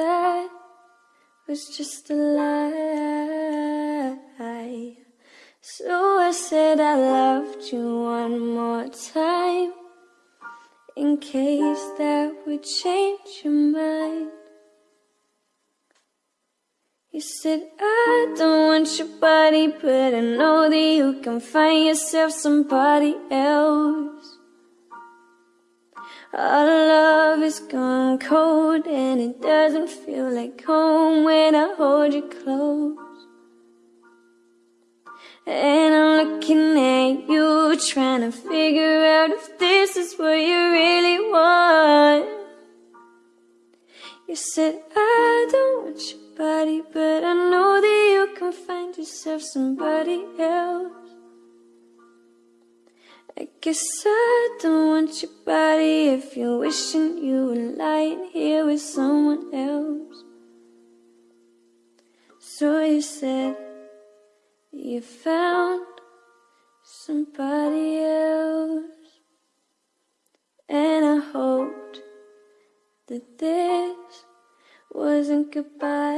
that was just a lie. So I said I loved you one more time, in case that would change your mind. You said, I don't want your body, but I know that you can find yourself somebody else. Our love is gone cold and it doesn't feel like home when I hold you close. And I'm looking at you trying to figure out if this is what you really want. You said, I don't want your body, but I know that you can find yourself somebody guess I don't want your body if you're wishing you were lying here with someone else. So you said you found somebody else, and I hoped that this wasn't goodbye.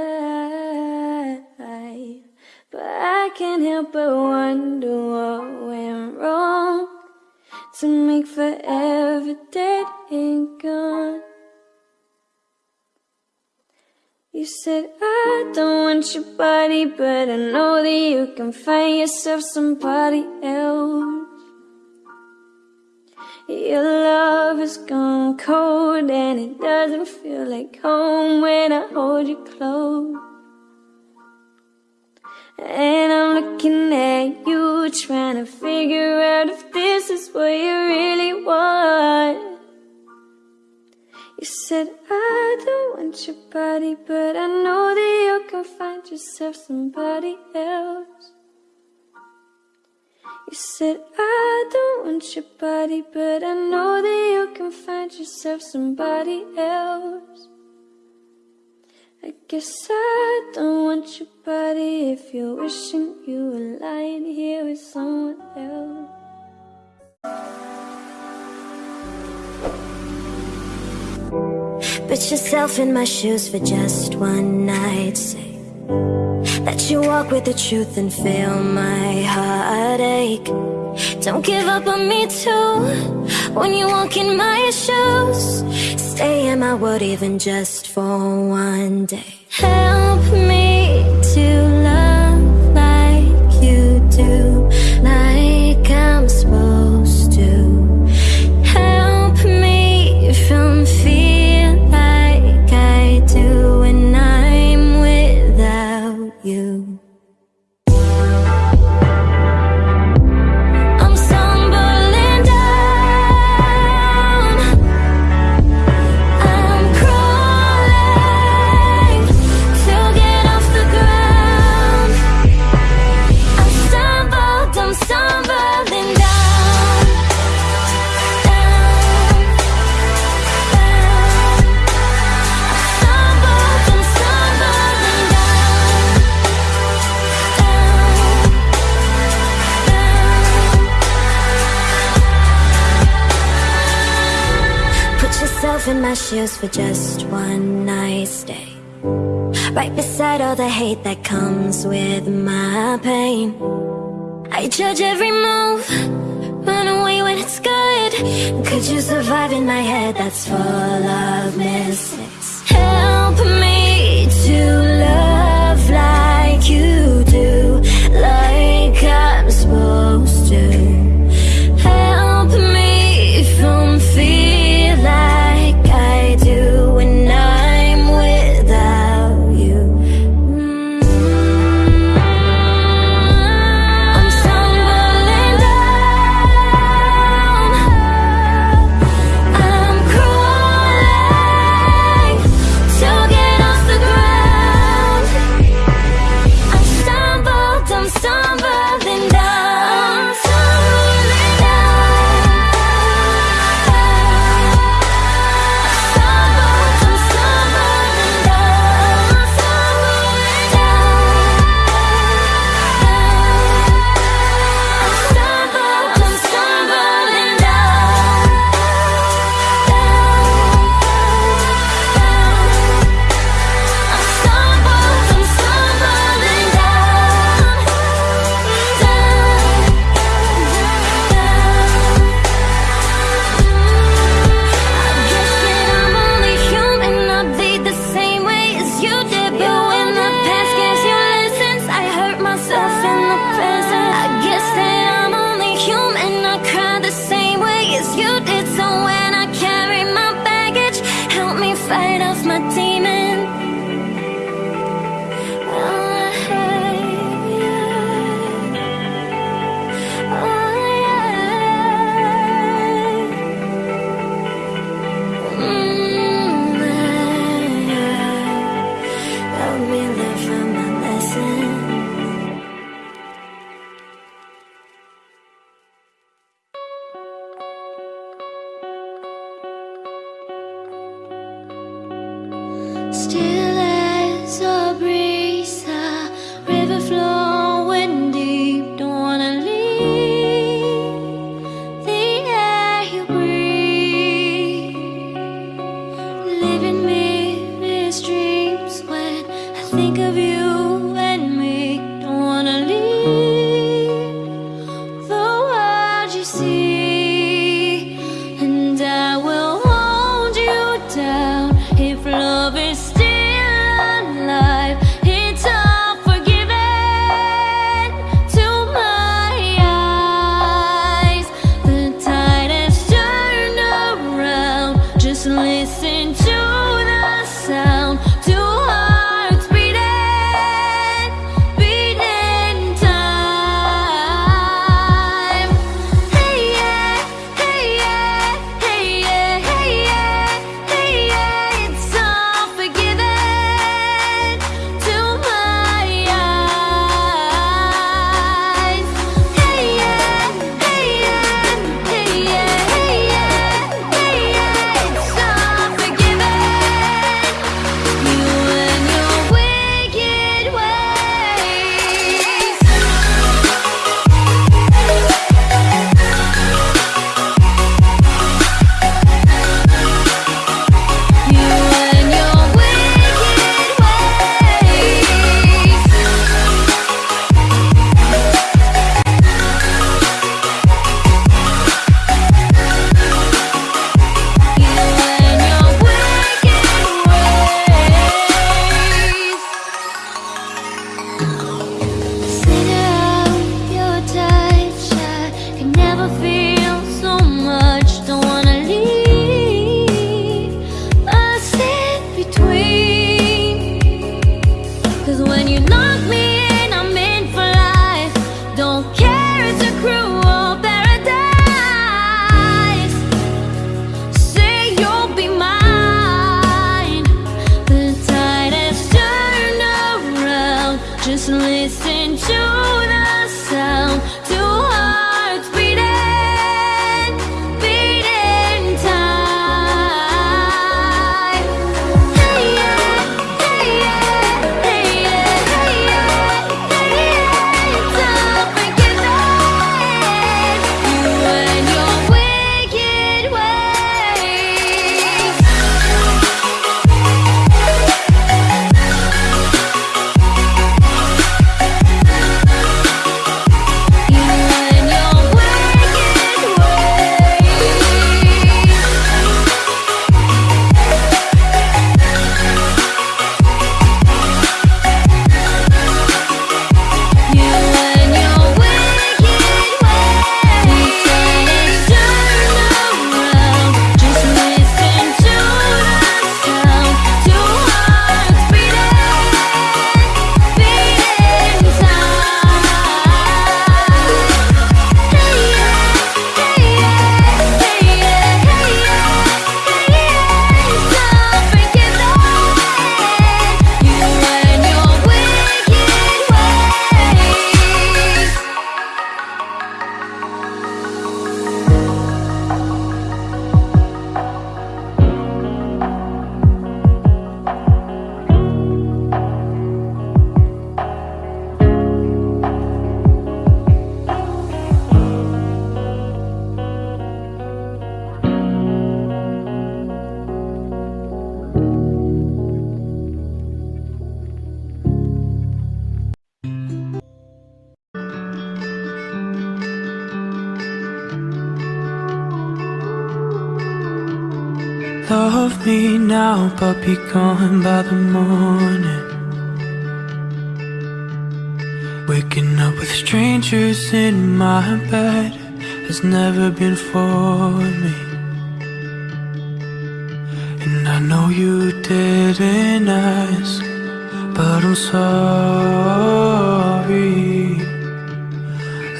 But I can't help but wonder what went wrong to make forever dead and gone. You said I don't want your body, but I know that you can find yourself somebody else. Your love has gone cold and it doesn't feel like home when I hold you close. And I'm looking at you trying to figure out if what you really want. You said I don't want your body, but I know that you can find yourself somebody else. You said I don't want your body, but I know that you can find yourself somebody else. I guess I don't want your body if you're wishing you were lying here with someone else. Put yourself in my shoes for just one night. Say that you walk with the truth and feel my heartache. Don't give up on me too when you walk in my shoes. Stay in my world even just for one day. Help me to love like you do, like I'm supposed yourself in my shoes for just one night stay. Right beside all the hate that comes with my pain. I judge every move, run away when it's good. Could you survive in my head that's full of mistakes? Help me to love like you do, like I'm supposed to. fight off my demons. listen to me now, but be gone by the morning. Waking up with strangers in my bed Has never been for me. And I know you didn't ask But I'm sorry.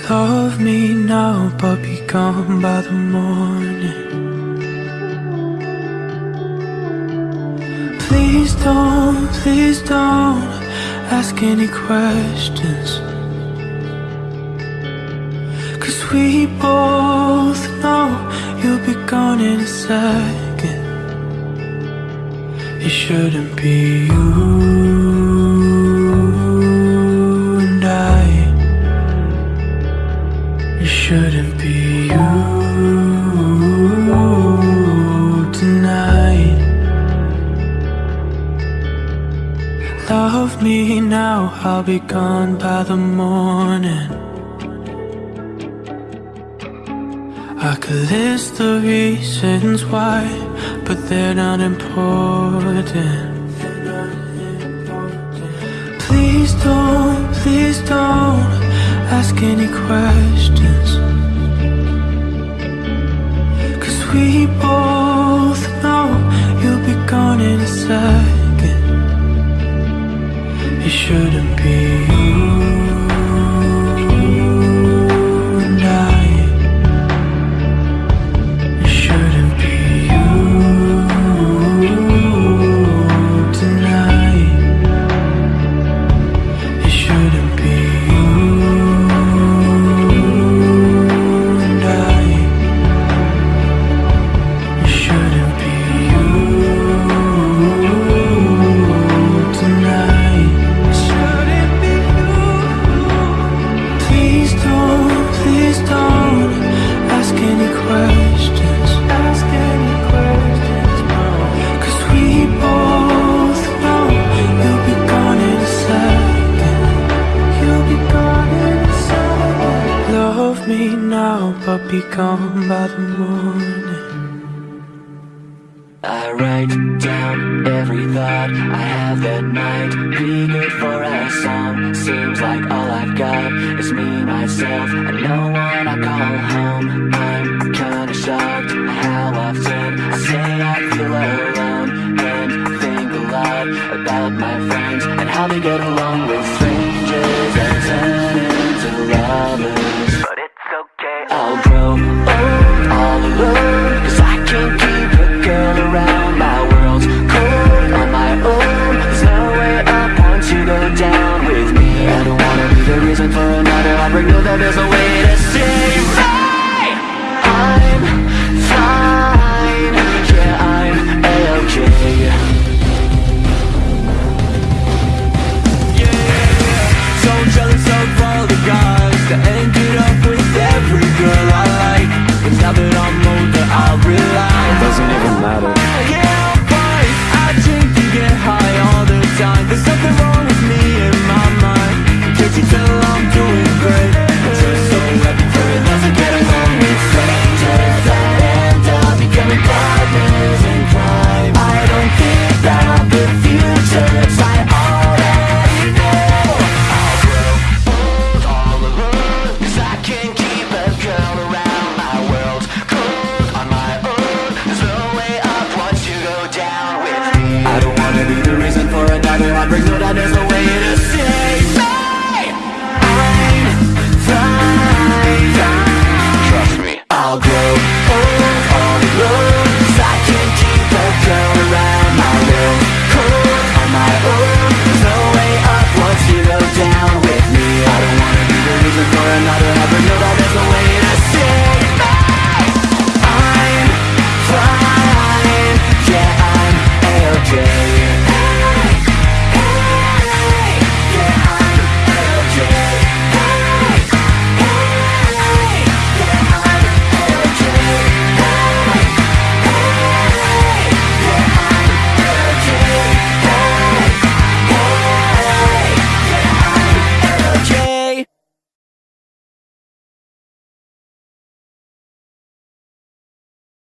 Love me now, but be gone by the morning. don't, please don't ask any questions. Cause we both know you'll be gone in a second. It shouldn't be you. I'll be gone by the morning. I could list the reasons why But they're not important. Please don't, please don't Ask any questions. I have that night be good for a song. Seems like all I've got is me, myself And no one I call home. I'm kinda shocked at how often I say I feel alone. And think a lot about my friends And how they get along with strangers And turn into lovers But it's okay, I'll grow old all alone. there's a way to say